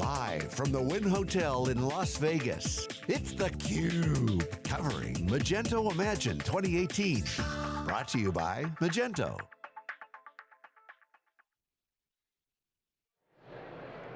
Live from the Wynn Hotel in Las Vegas, it's theCUBE, covering Magento Imagine 2018. Brought to you by Magento.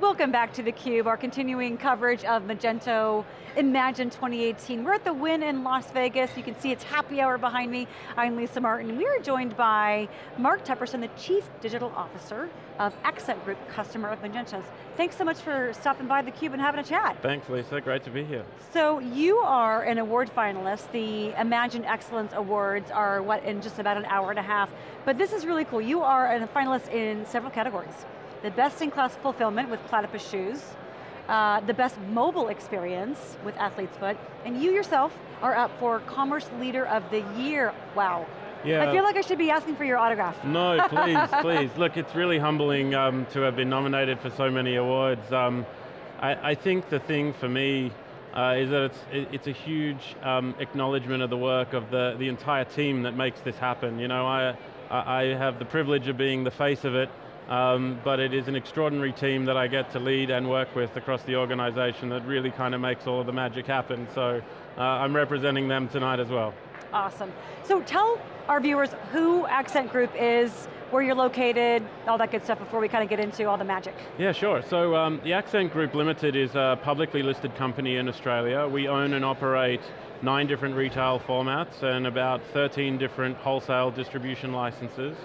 Welcome back to theCUBE, our continuing coverage of Magento Imagine 2018. We're at the Wynn in Las Vegas. You can see it's happy hour behind me. I'm Lisa Martin. We are joined by Mark Tepperson, the Chief Digital Officer of Accent Group, customer of Magento's. Thanks so much for stopping by theCUBE and having a chat. Thanks Lisa, great to be here. So you are an award finalist. The Imagine Excellence Awards are what, in just about an hour and a half. But this is really cool. You are a finalist in several categories the best in class fulfillment with Platypus Shoes, uh, the best mobile experience with Athlete's Foot, and you yourself are up for Commerce Leader of the Year. Wow. Yeah. I feel like I should be asking for your autograph. No, please, please. Look, it's really humbling um, to have been nominated for so many awards. Um, I, I, think the thing for me uh, is that it's, it's a huge um, acknowledgement of the work of the, the entire team that makes this happen. You know, I, I have the privilege of being the face of it, um, but it is an extraordinary team that I get to lead and work with across the organization that really kind of makes all of the magic happen. So uh, I'm representing them tonight as well. Awesome. So tell our viewers who Accent Group is, where you're located, all that good stuff before we kind of get into all the magic. Yeah, sure. So um, the Accent Group Limited is a publicly listed company in Australia. We own and operate nine different retail formats and about 13 different wholesale distribution licenses.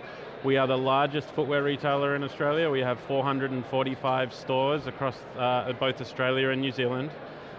We are the largest footwear retailer in Australia. We have 445 stores across uh, both Australia and New Zealand.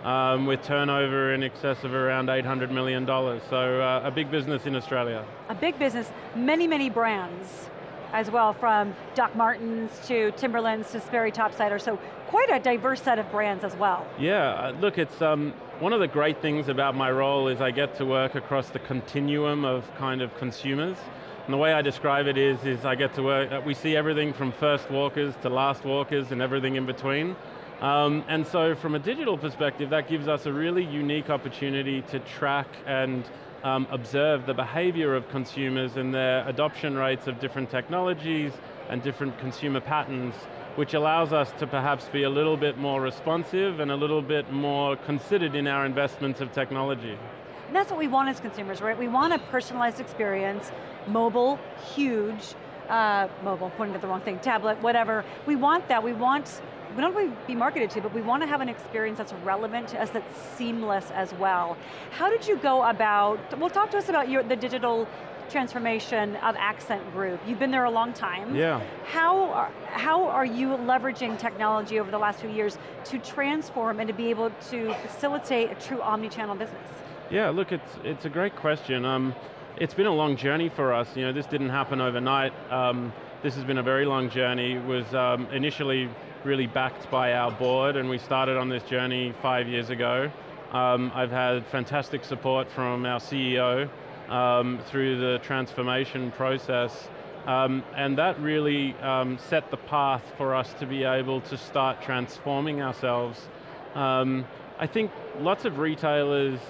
Um, with turnover in excess of around $800 million. So uh, a big business in Australia. A big business, many, many brands as well, from Doc Martens to Timberlands to Sperry Topsider, so quite a diverse set of brands as well. Yeah, uh, look, it's um, one of the great things about my role is I get to work across the continuum of kind of consumers. And the way I describe it is, is I get to work, we see everything from first walkers to last walkers and everything in between. Um, and so from a digital perspective, that gives us a really unique opportunity to track and um, observe the behavior of consumers and their adoption rates of different technologies and different consumer patterns, which allows us to perhaps be a little bit more responsive and a little bit more considered in our investments of technology. And that's what we want as consumers, right? We want a personalized experience, mobile, huge, uh, mobile, pointing at the wrong thing, tablet, whatever. We want that, we want, we don't want to be marketed to, but we want to have an experience that's relevant to us, that's seamless as well. How did you go about, well talk to us about your, the digital transformation of Accent Group. You've been there a long time. Yeah. How are, how are you leveraging technology over the last few years to transform and to be able to facilitate a true omni-channel business? Yeah, look, it's, it's a great question. Um, it's been a long journey for us. You know, this didn't happen overnight. Um, this has been a very long journey. It was um, initially really backed by our board and we started on this journey five years ago. Um, I've had fantastic support from our CEO um, through the transformation process. Um, and that really um, set the path for us to be able to start transforming ourselves. Um, I think lots of retailers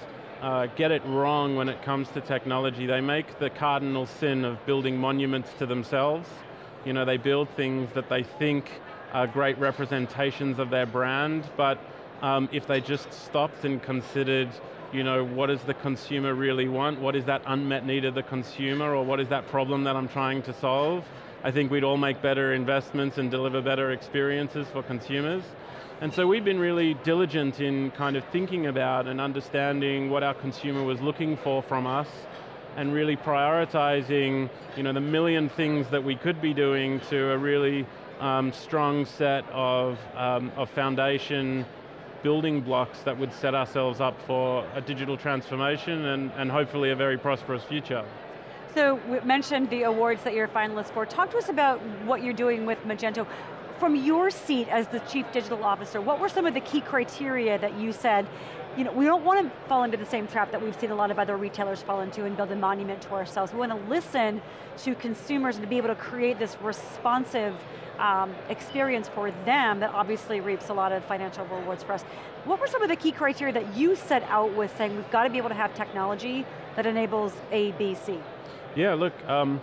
uh, get it wrong when it comes to technology. They make the cardinal sin of building monuments to themselves. You know, they build things that they think are great representations of their brand, but um, if they just stopped and considered, you know, what does the consumer really want? What is that unmet need of the consumer, or what is that problem that I'm trying to solve? I think we'd all make better investments and deliver better experiences for consumers. And so we've been really diligent in kind of thinking about and understanding what our consumer was looking for from us and really prioritizing you know, the million things that we could be doing to a really um, strong set of, um, of foundation building blocks that would set ourselves up for a digital transformation and, and hopefully a very prosperous future. So we mentioned the awards that you're finalists for. Talk to us about what you're doing with Magento from your seat as the Chief Digital Officer, what were some of the key criteria that you said, you know, we don't want to fall into the same trap that we've seen a lot of other retailers fall into and build a monument to ourselves. We want to listen to consumers and to be able to create this responsive um, experience for them that obviously reaps a lot of financial rewards for us. What were some of the key criteria that you set out with saying we've got to be able to have technology that enables A, B, C? Yeah, look, um,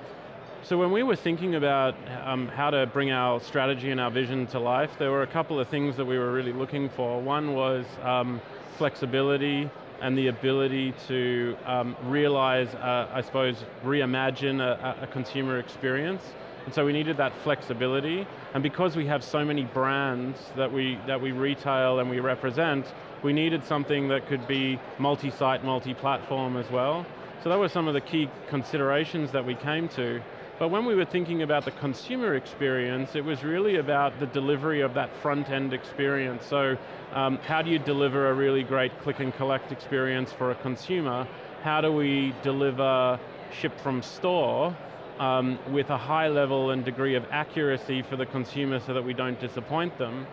So when we were thinking about um, how to bring our strategy and our vision to life, there were a couple of things that we were really looking for. One was um, flexibility and the ability to um, realize, uh, I suppose, reimagine a, a consumer experience. And so we needed that flexibility, and because we have so many brands that we, that we retail and we represent, we needed something that could be multi-site, multi-platform as well. So that were some of the key considerations that we came to. But when we were thinking about the consumer experience, it was really about the delivery of that front-end experience. So um, how do you deliver a really great click and collect experience for a consumer? How do we deliver ship from store um, with a high level and degree of accuracy for the consumer so that we don't disappoint them?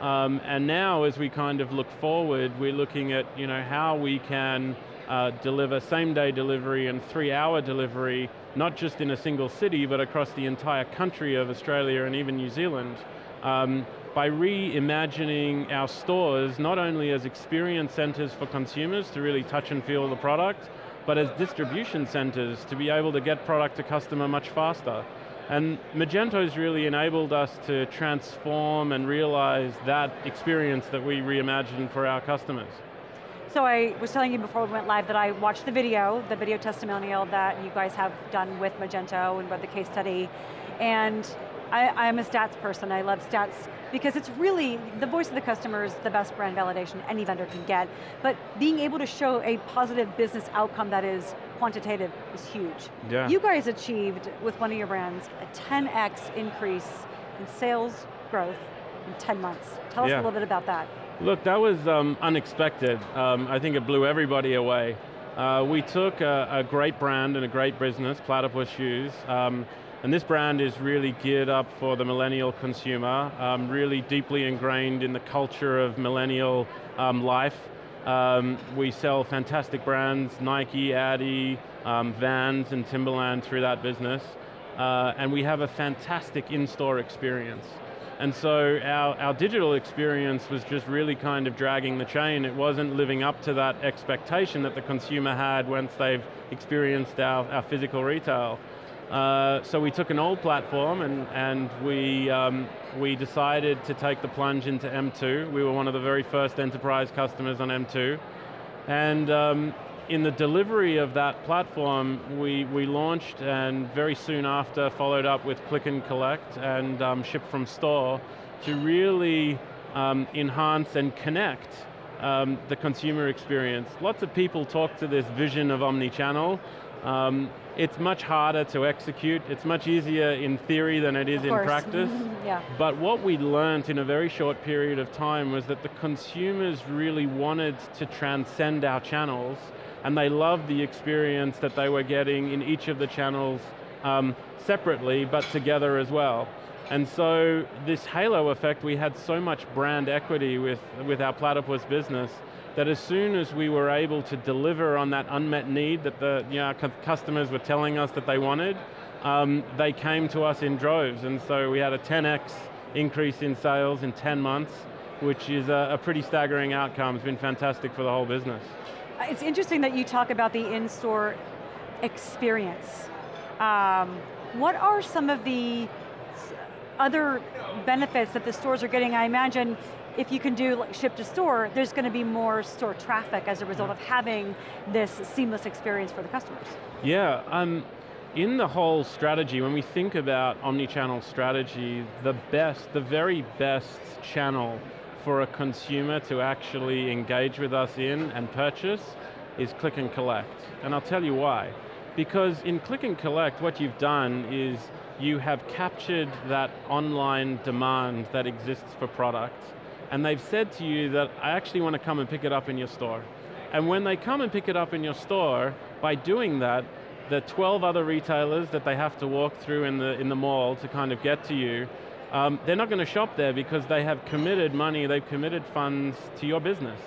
Um, and now as we kind of look forward, we're looking at you know, how we can uh, deliver same day delivery and three hour delivery, not just in a single city, but across the entire country of Australia and even New Zealand. Um, by reimagining our stores, not only as experience centers for consumers to really touch and feel the product, but as distribution centers to be able to get product to customer much faster. And Magento's really enabled us to transform and realize that experience that we reimagined for our customers. So I was telling you before we went live that I watched the video, the video testimonial that you guys have done with Magento and read the case study, and I, am a stats person, I love stats because it's really, the voice of the customer is the best brand validation any vendor can get, but being able to show a positive business outcome that is quantitative is huge. Yeah. You guys achieved, with one of your brands, a 10x increase in sales growth in 10 months. Tell us a little bit about that. Look, that was um, unexpected. Um, I think it blew everybody away. Uh, we took a, a, great brand and a great business, Platypus Shoes, um, and this brand is really geared up for the millennial consumer, um, really deeply ingrained in the culture of millennial um, life. Um, we sell fantastic brands, Nike, Adi, Vans, and Timberland through that business. Uh, and we have a fantastic in-store experience. And so our, our digital experience was just really kind of dragging the chain. It wasn't living up to that expectation that the consumer had once they've experienced our, our physical retail. Uh, so we took an old platform and, and we, um, we decided to take the plunge into M2. We were one of the very first enterprise customers on M2. And um, in the delivery of that platform, we, we launched and very soon after followed up with click and collect and um, ship from store to really um, enhance and connect um, the consumer experience. Lots of people talk to this vision of omni-channel. Um, it's much harder to execute. It's much easier in theory than it is in practice. yeah. But what we learned in a very short period of time was that the consumers really wanted to transcend our channels and they loved the experience that they were getting in each of the channels um, separately, but together as well. And so this halo effect, we had so much brand equity with, with our Platypus business that as soon as we were able to deliver on that unmet need that the you know, customers were telling us that they wanted, um, they came to us in droves. And so we had a 10x increase in sales in 10 months, which is a, a pretty staggering outcome. It's been fantastic for the whole business. It's interesting that you talk about the in-store experience. Um, what are some of the other benefits that the stores are getting? I imagine if you can do like ship to store, there's going to be more store traffic as a result of having this seamless experience for the customers. Yeah, um, in the whole strategy, when we think about omni-channel strategy, the best, the very best channel for a consumer to actually engage with us in and purchase is click and collect. And I'll tell you why. Because in click and collect, what you've done is you have captured that online demand that exists for products, and they've said to you that I actually want to come and pick it up in your store. And when they come and pick it up in your store, by doing that, the 12 other retailers that they have to walk through in the, in the mall to kind of get to you um, they're not going to shop there because they have committed money, they've committed funds to your business.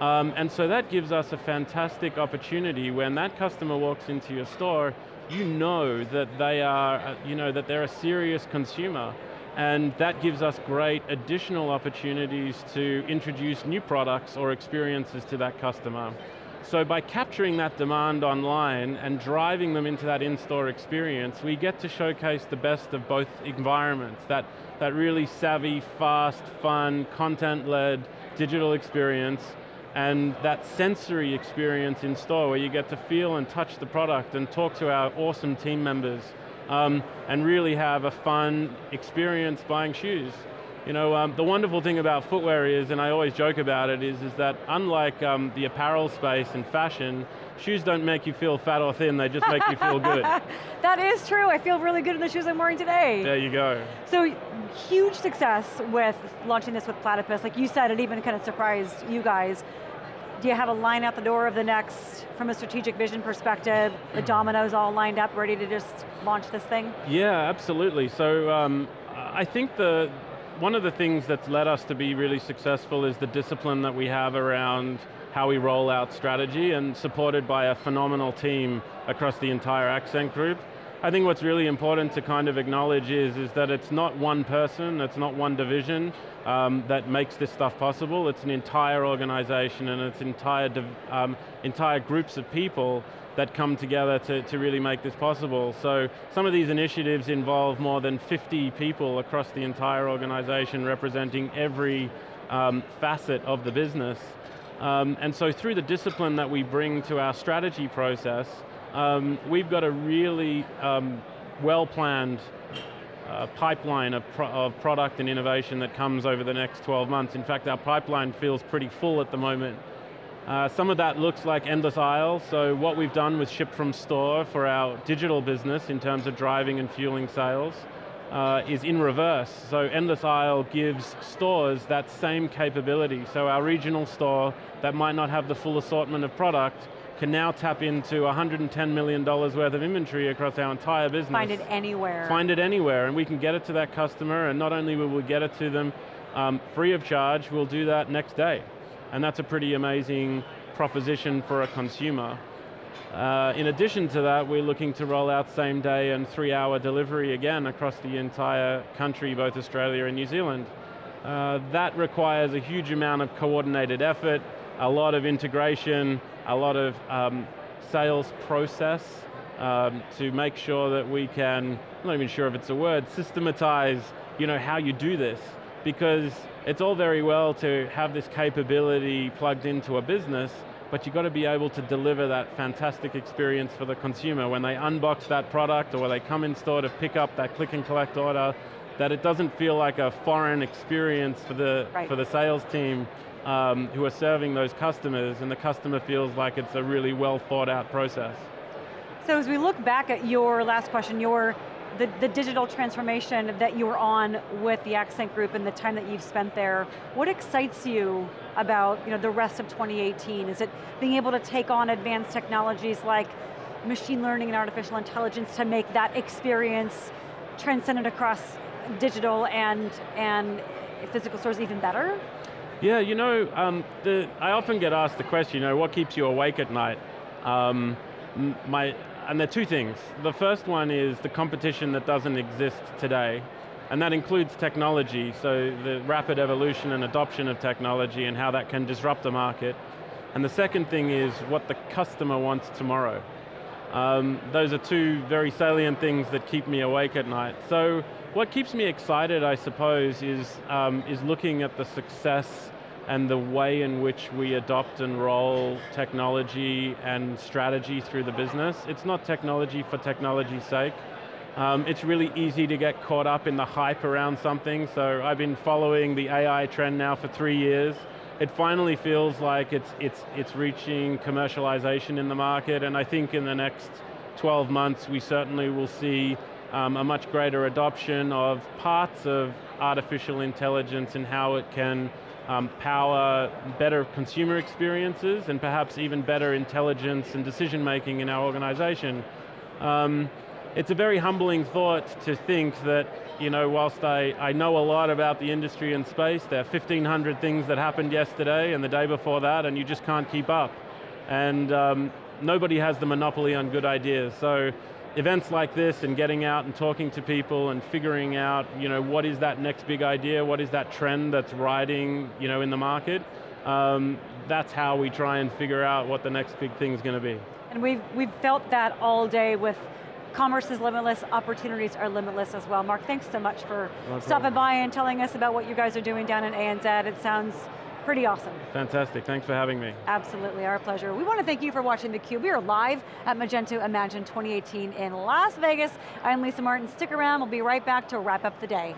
Um, and so that gives us a fantastic opportunity when that customer walks into your store, you know that they are, uh, you know, that they're a serious consumer. And that gives us great additional opportunities to introduce new products or experiences to that customer. So by capturing that demand online and driving them into that in-store experience, we get to showcase the best of both environments, that, that really savvy, fast, fun, content-led digital experience, and that sensory experience in store where you get to feel and touch the product and talk to our awesome team members um, and really have a fun experience buying shoes. You know, um, the wonderful thing about footwear is, and I always joke about it, is, is that unlike um, the apparel space and fashion, shoes don't make you feel fat or thin, they just make you feel good. that is true, I feel really good in the shoes I'm wearing today. There you go. So, huge success with launching this with Platypus. Like you said, it even kind of surprised you guys. Do you have a line out the door of the next, from a strategic vision perspective, the dominoes all lined up, ready to just launch this thing? Yeah, absolutely. So um, I think the, one of the things that's led us to be really successful is the discipline that we have around how we roll out strategy and supported by a phenomenal team across the entire Accent Group. I think what's really important to kind of acknowledge is, is that it's not one person, it's not one division um, that makes this stuff possible, it's an entire organization and it's entire, um, entire groups of people that come together to, to really make this possible. So some of these initiatives involve more than 50 people across the entire organization representing every um, facet of the business. Um, and so through the discipline that we bring to our strategy process, um, we've got a really um, well-planned uh, pipeline of, pro of product and innovation that comes over the next 12 months. In fact, our pipeline feels pretty full at the moment. Uh, some of that looks like endless aisle, so what we've done with ship from store for our digital business in terms of driving and fueling sales uh, is in reverse. So endless aisle gives stores that same capability. So our regional store that might not have the full assortment of product can now tap into $110 million worth of inventory across our entire business. Find it anywhere. Find it anywhere, and we can get it to that customer, and not only will we get it to them um, free of charge, we'll do that next day. And that's a pretty amazing proposition for a consumer. Uh, in addition to that, we're looking to roll out same day and three hour delivery again across the entire country, both Australia and New Zealand. Uh, that requires a huge amount of coordinated effort, a lot of integration, a lot of um, sales process um, to make sure that we can, I'm not even sure if it's a word, systematize you know, how you do this. Because it's all very well to have this capability plugged into a business, but you've got to be able to deliver that fantastic experience for the consumer. When they unbox that product or when they come in store to pick up that click and collect order, that it doesn't feel like a foreign experience for the, right. for the sales team um, who are serving those customers and the customer feels like it's a really well thought out process. So as we look back at your last question, your the, the digital transformation that you were on with the Accent Group and the time that you've spent there, what excites you about you know, the rest of 2018? Is it being able to take on advanced technologies like machine learning and artificial intelligence to make that experience transcendent across digital and, and physical stores even better? Yeah, you know, um, the, I often get asked the question, you know, what keeps you awake at night? Um, my, and there are two things. The first one is the competition that doesn't exist today, and that includes technology, so the rapid evolution and adoption of technology and how that can disrupt the market. And the second thing is what the customer wants tomorrow. Um, those are two very salient things that keep me awake at night. So what keeps me excited, I suppose, is, um, is looking at the success and the way in which we adopt and roll technology and strategy through the business. It's not technology for technology's sake. Um, it's really easy to get caught up in the hype around something, so I've been following the AI trend now for three years. It finally feels like it's, it's, it's reaching commercialization in the market, and I think in the next 12 months we certainly will see um, a much greater adoption of parts of artificial intelligence and how it can um, power better consumer experiences and perhaps even better intelligence and decision making in our organization. Um, it's a very humbling thought to think that, you know, whilst I, I know a lot about the industry and space, there are 1,500 things that happened yesterday and the day before that, and you just can't keep up. And um, nobody has the monopoly on good ideas. So events like this and getting out and talking to people and figuring out you know, what is that next big idea, what is that trend that's riding you know, in the market, um, that's how we try and figure out what the next big thing is going to be. And we've, we've felt that all day with commerce is limitless, opportunities are limitless as well. Mark, thanks so much for No stopping by and telling us about what you guys are doing down in ANZ. It sounds pretty awesome. Fantastic, thanks for having me. Absolutely, our pleasure. We want to thank you for watching theCUBE. We are live at Magento Imagine 2018 in Las Vegas. I'm Lisa Martin, stick around, we'll be right back to wrap up the day.